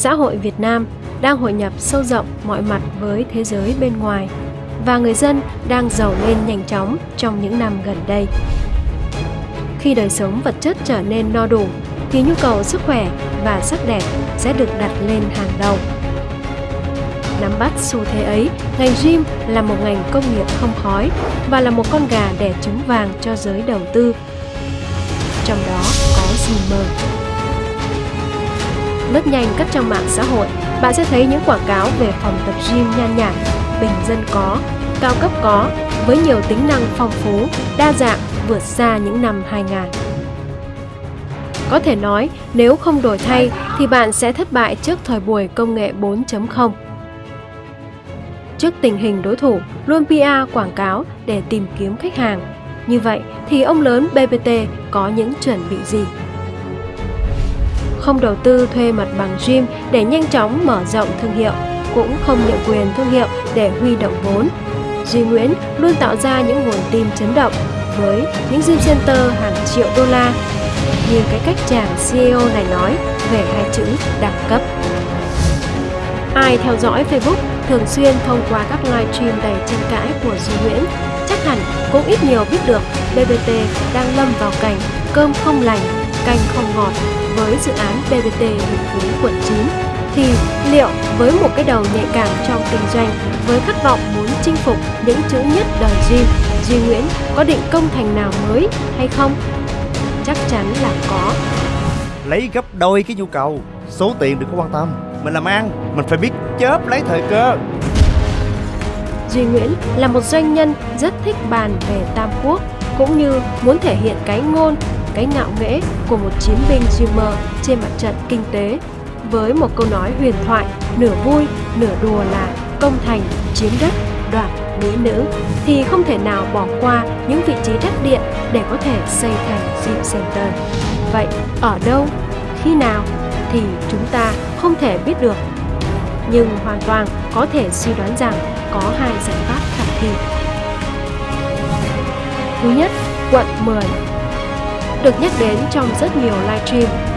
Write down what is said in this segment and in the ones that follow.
xã hội Việt Nam đang hội nhập sâu rộng mọi mặt với thế giới bên ngoài và người dân đang giàu lên nhanh chóng trong những năm gần đây. Khi đời sống vật chất trở nên no đủ thì nhu cầu sức khỏe và sắc đẹp sẽ được đặt lên hàng đầu. Nắm bắt xu thế ấy, ngành gym là một ngành công nghiệp không khói và là một con gà đẻ trứng vàng cho giới đầu tư. Trong đó có Gymer. Lướt nhanh các trang mạng xã hội, bạn sẽ thấy những quảng cáo về phòng tập gym nhan nhản, bình dân có, cao cấp có, với nhiều tính năng phong phú, đa dạng vượt xa những năm 2000. Có thể nói, nếu không đổi thay thì bạn sẽ thất bại trước thời buổi công nghệ 4.0. Trước tình hình đối thủ luôn PR quảng cáo để tìm kiếm khách hàng, như vậy thì ông lớn BBT có những chuẩn bị gì? Không đầu tư thuê mặt bằng gym để nhanh chóng mở rộng thương hiệu, cũng không nhượng quyền thương hiệu để huy động vốn. Duy Nguyễn luôn tạo ra những nguồn tin chấn động với những gym center hàng triệu đô la như cái cách chàng CEO này nói về hai chữ đẳng cấp. Ai theo dõi Facebook thường xuyên thông qua các livestream đầy tranh cãi của Duy Nguyễn, chắc hẳn cũng ít nhiều biết được BBT đang lâm vào cảnh cơm không lành, canh không ngọt với dự án BBT Hiệp Phú quận 9 thì liệu với một cái đầu nhạy cảm trong kinh doanh với khát vọng muốn chinh phục những chữ nhất đời Duy, Duy Nguyễn có định công thành nào mới hay không? Chắc chắn là có. Lấy gấp đôi cái nhu cầu, số tiền đừng có quan tâm. Mình làm ăn, mình phải biết chớp lấy thời cơ. Duy Nguyễn là một doanh nhân rất thích bàn về Tam Quốc cũng như muốn thể hiện cái ngôn, cái ngạo nghễ của một chiến binh dreamer trên mặt trận kinh tế với một câu nói huyền thoại nửa vui nửa đùa là công thành chiếm đất đoạt mỹ nữ thì không thể nào bỏ qua những vị trí đắc điện để có thể xây thành dream center. Vậy ở đâu, khi nào thì chúng ta không thể biết được. Nhưng hoàn toàn có thể suy đoán rằng có hai giải pháp khả thi. Thứ nhất, quận 10 được nhắc đến trong rất nhiều livestream.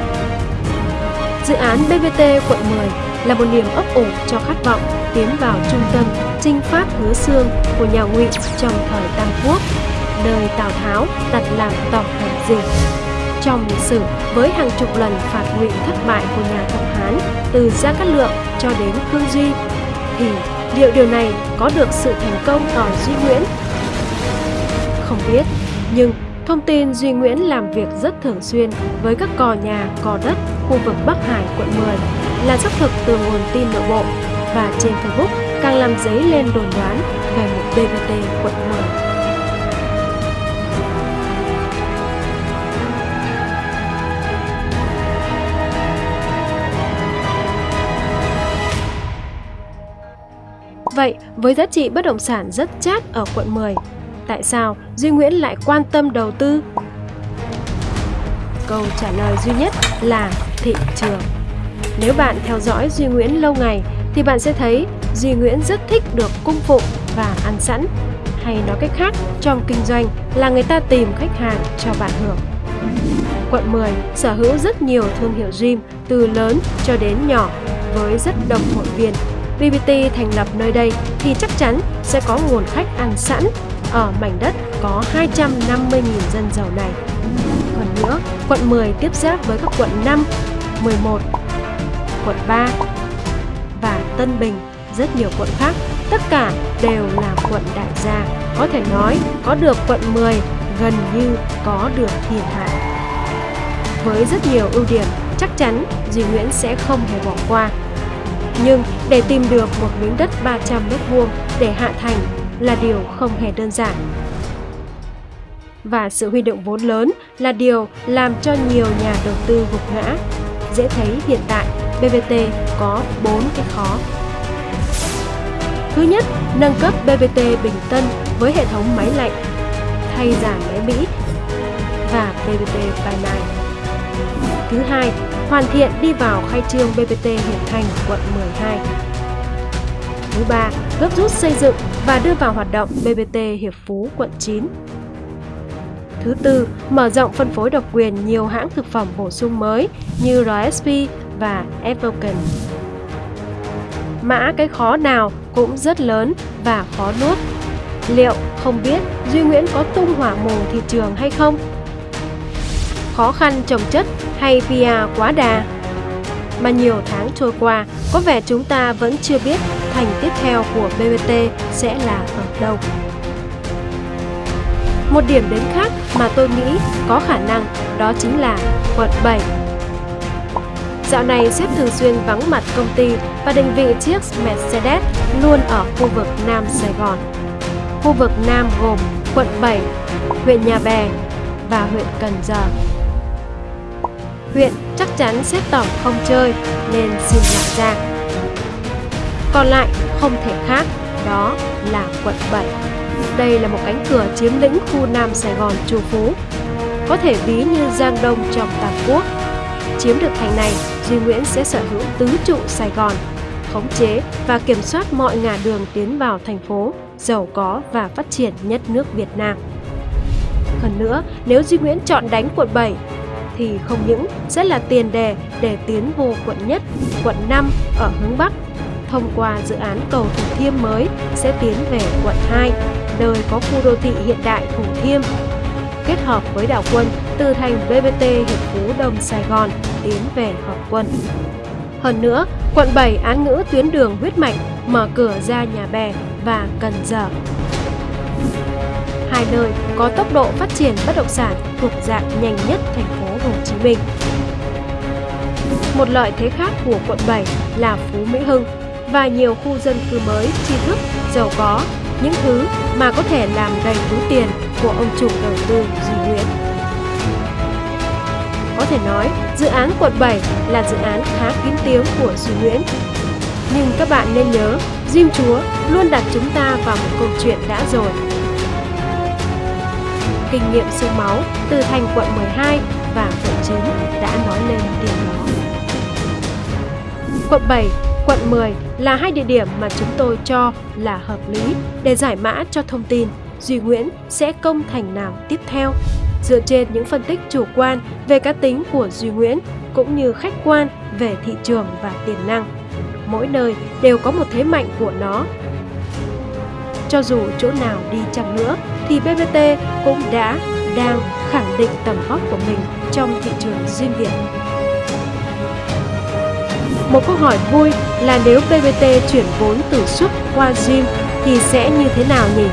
Dự án BBT quận 10 là một niềm ấp ủ cho khát vọng tiến vào trung tâm chinh pháp hứa xương của nhà Ngụy trong thời Tam Quốc, nơi Tào Tháo đặt làm tổng hành dinh. Trong lịch sử, với hàng chục lần phạt Ngụy thất bại của nhà Thập Hán từ Gia Cát Lượng cho đến Khương Duy, thì liệu điều này có được sự thành công ở Duy Nguyễn? Không biết, nhưng thông tin Duy Nguyễn làm việc rất thường xuyên với các cò nhà, cò đất khu vực Bắc Hải, quận 10 là xác thực từ nguồn tin nội bộ và trên Facebook càng làm dấy lên đồn đoán về một BVT quận 10. Vậy, với giá trị bất động sản rất chát ở quận 10, tại sao Duy Nguyễn lại quan tâm đầu tư? Câu trả lời duy nhất là thị trường. Nếu bạn theo dõi Duy Nguyễn lâu ngày thì bạn sẽ thấy Duy Nguyễn rất thích được cung phụng và ăn sẵn. Hay nói cách khác, trong kinh doanh là người ta tìm khách hàng cho bạn hưởng. Quận 10 sở hữu rất nhiều thương hiệu gym từ lớn cho đến nhỏ với rất đông hội viên. BBT thành lập nơi đây thì chắc chắn sẽ có nguồn khách ăn sẵn ở mảnh đất có 250.000 dân giàu này. Hơn nữa, quận 10 tiếp giáp với các quận 5, 11, quận 3 và Tân Bình, rất nhiều quận khác, tất cả đều là quận đại gia. Có thể nói, có được quận 10 gần như có được thiên hạ. Với rất nhiều ưu điểm, chắc chắn Duy Nguyễn sẽ không hề bỏ qua. Nhưng để tìm được một miếng đất 300 m2 để hạ thành là điều không hề đơn giản. Và sự huy động vốn lớn là điều làm cho nhiều nhà đầu tư gục ngã. Dễ thấy hiện tại BVT có 4 cái khó. Thứ nhất, nâng cấp BVT Bình Tân với hệ thống máy lạnh, thay giảm máy Mỹ và BVT By Thứ hai, hoàn thiện đi vào khai trương BVT Hiệp Thành quận 12. Thứ ba, gấp rút xây dựng và đưa vào hoạt động BBT Hiệp Phú quận 9. Thứ tư, mở rộng phân phối độc quyền nhiều hãng thực phẩm bổ sung mới như RSP và Evoken. mã cái khó nào cũng rất lớn và khó nuốt. Liệu không biết Duy Nguyễn có tung hỏa mù thị trường hay không? Khó khăn trồng chất hay PR quá đà? Mà nhiều tháng trôi qua, có vẻ chúng ta vẫn chưa biết thành tiếp theo của BBT sẽ là ở đâu. Một điểm đến khác mà tôi nghĩ có khả năng đó chính là quận 7. Dạo này sếp thường xuyên vắng mặt công ty và định vị chiếc Mercedes luôn ở khu vực Nam Sài Gòn. Khu vực Nam gồm quận 7, huyện Nhà Bè và huyện Cần Giờ. Huyện chắc chắn xếp tổng không chơi nên xin lại ra. Còn lại không thể khác, đó là quận 7. Đây là một cánh cửa chiếm lĩnh khu Nam Sài Gòn trù phú, có thể ví như Giang Đông trong tam Quốc. Chiếm được thành này, Duy Nguyễn sẽ sở hữu tứ trụ Sài Gòn, khống chế và kiểm soát mọi ngả đường tiến vào thành phố, giàu có và phát triển nhất nước Việt Nam. Hơn nữa, nếu Duy Nguyễn chọn đánh quận 7 thì không những sẽ là tiền đề để tiến vô quận nhất, quận 5 ở hướng Bắc. Thông qua dự án cầu Thủ Thiêm mới sẽ tiến về quận 2, nơi có khu đô thị hiện đại Thủ Thiêm. Kết hợp với đảo quân từ thành BBT Hiệp Phú Đông Sài Gòn tiến về hợp quân. Hơn nữa, quận 7 án ngữ tuyến đường huyết mạch mở cửa ra nhà bè và Cần Giờ. Hai nơi có tốc độ phát triển bất động sản thuộc dạng nhanh nhất thành phố Hồ Chí Minh. Một lợi thế khác của quận 7 là Phú Mỹ Hưng và nhiều khu dân cư mới, tri thức, giàu có, những thứ mà có thể làm đầy túi tiền của ông chủ đầu tư Duy Nguyễn. Có thể nói, dự án quận 7 là dự án khá kín tiếng của Duy Nguyễn. Nhưng các bạn nên nhớ, Diêm Chúa luôn đặt chúng ta vào một câu chuyện đã rồi. Kinh nghiệm sương máu từ thành quận 12 và quận 9 đã nói lên điều đó. Quận 7, quận 10 là hai địa điểm mà chúng tôi cho là hợp lý để giải mã cho thông tin Duy Nguyễn sẽ công thành nào tiếp theo dựa trên những phân tích chủ quan về cá tính của Duy Nguyễn cũng như khách quan về thị trường và tiềm năng. Mỗi nơi đều có một thế mạnh của nó. Cho dù chỗ nào đi chăng nữa thì BBT cũng đã, đang khẳng định tầm vóc của mình trong thị trường riêng Việt. Một câu hỏi vui là nếu BBT chuyển vốn từ xuất qua Gym thì sẽ như thế nào nhỉ?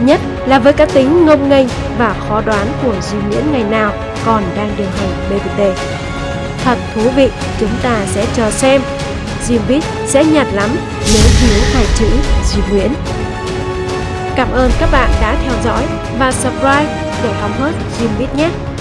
Nhất là với cá tính ngông nghênh và khó đoán của Duy Nguyễn ngày nào còn đang điều hành BBT. Thật thú vị, chúng ta sẽ chờ xem. Zimbit sẽ nhạt lắm nếu thiếu hai chữ Duy Nguyễn. Cảm ơn các bạn đã theo dõi và subscribe để hóng hớt Zimbit nhé!